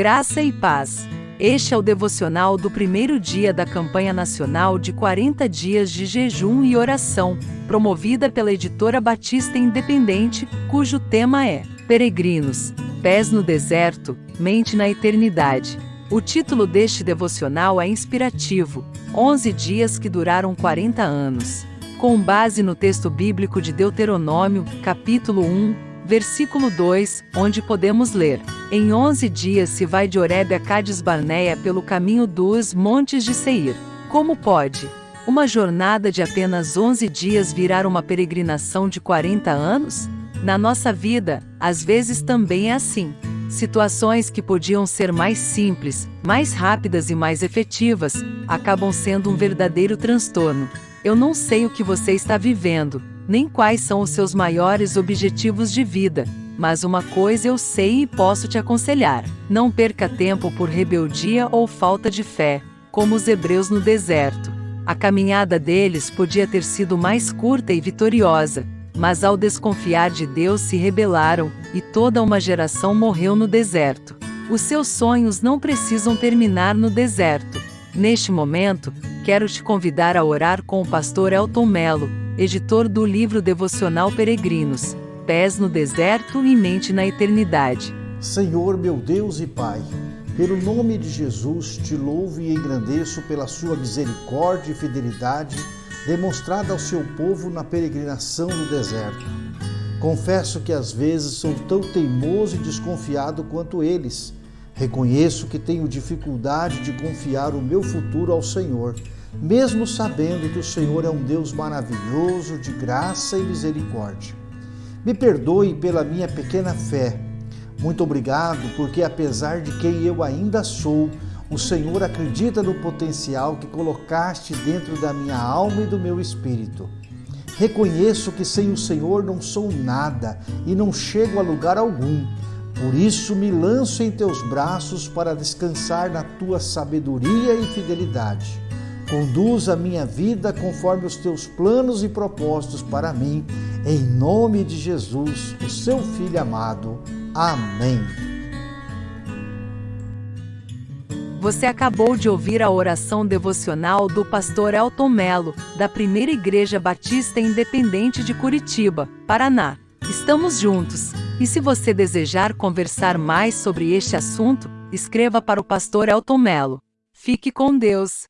Graça e paz. Este é o devocional do primeiro dia da campanha nacional de 40 dias de jejum e oração, promovida pela editora Batista Independente, cujo tema é Peregrinos, Pés no Deserto, Mente na Eternidade. O título deste devocional é inspirativo: 11 dias que duraram 40 anos. Com base no texto bíblico de Deuteronômio, capítulo 1, versículo 2, onde podemos ler: Em onze dias se vai de Oreb a Cades Barneia pelo caminho dos montes de Seir. Como pode uma jornada de apenas 11 dias virar uma peregrinação de 40 anos? Na nossa vida, às vezes também é assim. Situações que podiam ser mais simples, mais rápidas e mais efetivas, acabam sendo um verdadeiro transtorno. Eu não sei o que você está vivendo, nem quais são os seus maiores objetivos de vida, mas uma coisa eu sei e posso te aconselhar: não perca tempo por rebeldia ou falta de fé, como os hebreus no deserto. A caminhada deles podia ter sido mais curta e vitoriosa, mas ao desconfiar de Deus se rebelaram, e toda uma geração morreu no deserto. Os seus sonhos não precisam terminar no deserto. Neste momento, quero te convidar a orar com o pastor Elton Melo, editor do livro devocional Peregrinos, Pés no Deserto e Mente na Eternidade. Senhor meu Deus e Pai, pelo nome de Jesus te louvo e engrandeço pela sua misericórdia e fidelidade demonstrada ao seu povo na peregrinação no deserto. Confesso que às vezes sou tão teimoso e desconfiado quanto eles. Reconheço que tenho dificuldade de confiar o meu futuro ao Senhor mesmo sabendo que o Senhor é um Deus maravilhoso, de graça e misericórdia. Me perdoe pela minha pequena fé. Muito obrigado, porque apesar de quem eu ainda sou, o Senhor acredita no potencial que colocaste dentro da minha alma e do meu espírito. Reconheço que sem o Senhor não sou nada e não chego a lugar algum. Por isso me lanço em teus braços para descansar na tua sabedoria e fidelidade. Conduz a minha vida conforme os teus planos e propósitos para mim, em nome de Jesus, o seu Filho amado. Amém. Você acabou de ouvir a oração devocional do pastor Elton Melo, da Primeira Igreja Batista Independente de Curitiba, Paraná. Estamos juntos. E se você desejar conversar mais sobre este assunto, escreva para o pastor Elton Melo. Fique com Deus.